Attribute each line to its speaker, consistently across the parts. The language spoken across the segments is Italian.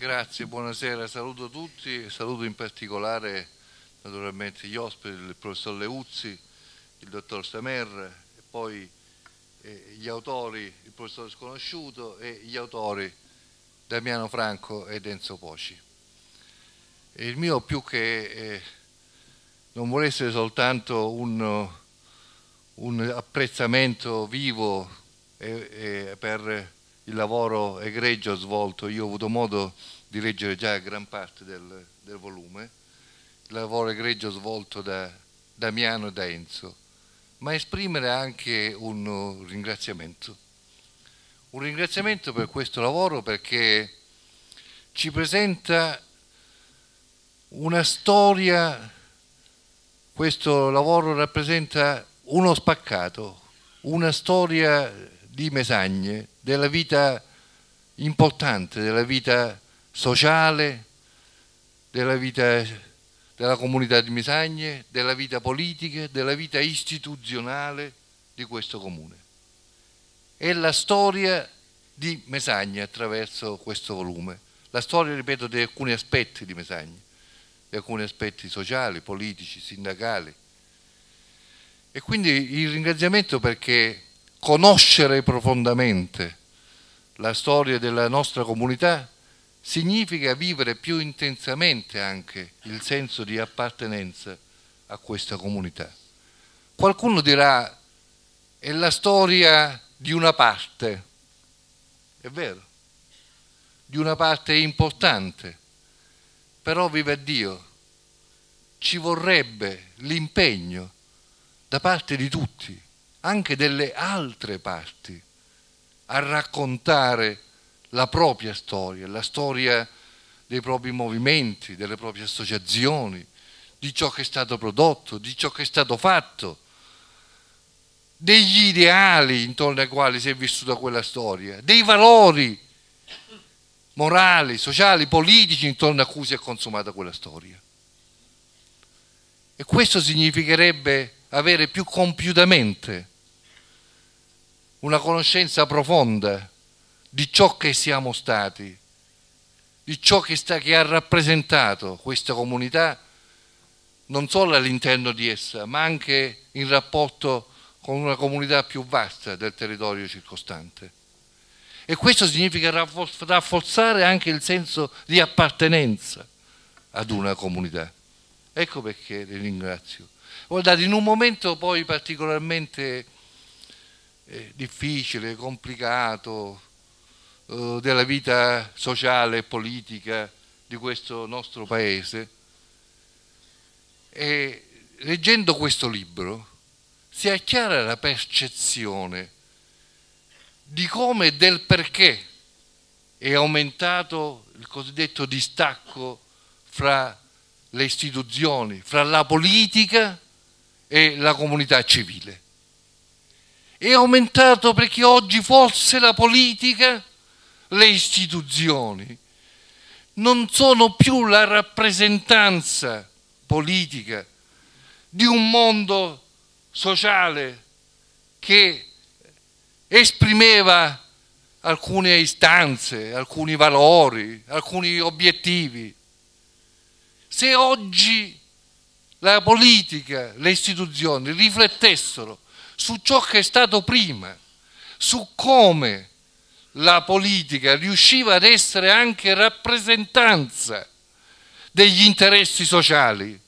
Speaker 1: Grazie, buonasera, saluto tutti, saluto in particolare naturalmente gli ospiti, il professor Leuzzi, il dottor Stamer e poi eh, gli autori, il professore sconosciuto e gli autori Damiano Franco ed Enzo Poci. E il mio più che eh, non vuole essere soltanto un, un apprezzamento vivo eh, per il lavoro egregio svolto, io ho avuto modo di leggere già gran parte del, del volume, il lavoro egregio svolto da Damiano e da Enzo, ma esprimere anche un ringraziamento. Un ringraziamento per questo lavoro perché ci presenta una storia, questo lavoro rappresenta uno spaccato, una storia di Mesagne, della vita importante, della vita sociale, della vita della comunità di Mesagne, della vita politica, della vita istituzionale di questo comune. È la storia di Mesagne attraverso questo volume, la storia, ripeto, di alcuni aspetti di Mesagne, di alcuni aspetti sociali, politici, sindacali. E quindi il ringraziamento perché conoscere profondamente la storia della nostra comunità significa vivere più intensamente anche il senso di appartenenza a questa comunità. Qualcuno dirà è la storia di una parte, è vero, di una parte importante, però vive Dio, ci vorrebbe l'impegno da parte di tutti, anche delle altre parti, a raccontare la propria storia, la storia dei propri movimenti, delle proprie associazioni, di ciò che è stato prodotto, di ciò che è stato fatto, degli ideali intorno ai quali si è vissuta quella storia, dei valori morali, sociali, politici intorno a cui si è consumata quella storia. E questo significherebbe avere più compiutamente una conoscenza profonda di ciò che siamo stati, di ciò che, sta, che ha rappresentato questa comunità, non solo all'interno di essa, ma anche in rapporto con una comunità più vasta del territorio circostante. E questo significa rafforzare anche il senso di appartenenza ad una comunità. Ecco perché le ringrazio. Guardate, in un momento poi particolarmente difficile, complicato, eh, della vita sociale e politica di questo nostro paese. E leggendo questo libro si è chiara la percezione di come e del perché è aumentato il cosiddetto distacco fra le istituzioni, fra la politica e la comunità civile. È aumentato perché oggi forse la politica le istituzioni non sono più la rappresentanza politica di un mondo sociale che esprimeva alcune istanze, alcuni valori, alcuni obiettivi. Se oggi la politica, le istituzioni riflettessero su ciò che è stato prima, su come la politica riusciva ad essere anche rappresentanza degli interessi sociali,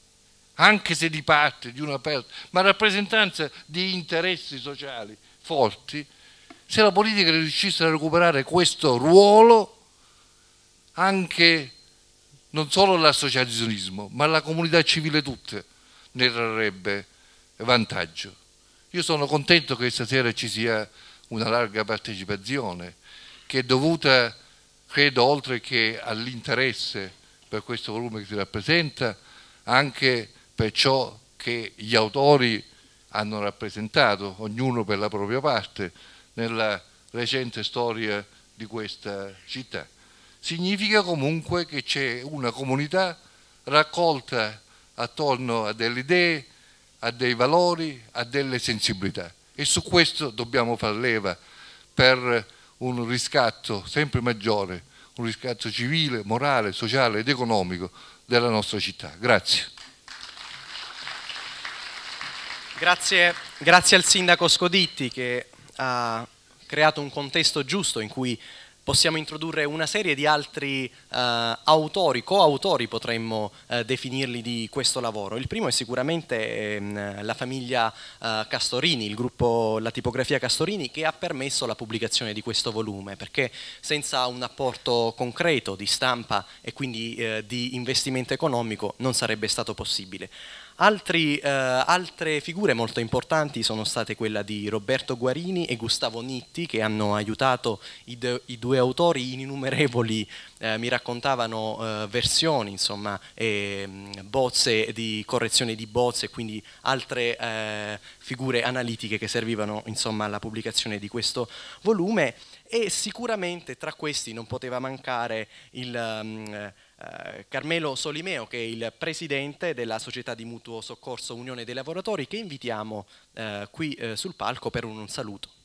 Speaker 1: anche se di parte, di una parte, ma rappresentanza di interessi sociali forti, se la politica riuscisse a recuperare questo ruolo, anche non solo l'associazionismo, ma la comunità civile tutta ne trarrebbe vantaggio. Io sono contento che stasera ci sia una larga partecipazione che è dovuta, credo, oltre che all'interesse per questo volume che si rappresenta, anche per ciò che gli autori hanno rappresentato, ognuno per la propria parte, nella recente storia di questa città. Significa comunque che c'è una comunità raccolta attorno a delle idee, a dei valori, a delle sensibilità e su questo dobbiamo far leva per un riscatto sempre maggiore, un riscatto civile, morale, sociale ed economico della nostra città. Grazie.
Speaker 2: Grazie, grazie al Sindaco Scoditti che ha creato un contesto giusto in cui possiamo introdurre una serie di altri uh, autori, coautori potremmo uh, definirli di questo lavoro. Il primo è sicuramente um, la famiglia uh, Castorini, il gruppo La Tipografia Castorini che ha permesso la pubblicazione di questo volume perché senza un apporto concreto di stampa e quindi di investimento economico non sarebbe stato possibile. Altri, eh, altre figure molto importanti sono state quella di Roberto Guarini e Gustavo Nitti che hanno aiutato i, i due autori in innumerevoli, eh, mi raccontavano eh, versioni, insomma, e, bozze di correzione di bozze quindi altre eh, figure analitiche che servivano insomma, alla pubblicazione di questo volume e sicuramente tra questi non poteva mancare il... Um, Carmelo Solimeo che è il presidente della società di mutuo soccorso Unione dei Lavoratori che invitiamo eh, qui eh, sul palco per un saluto.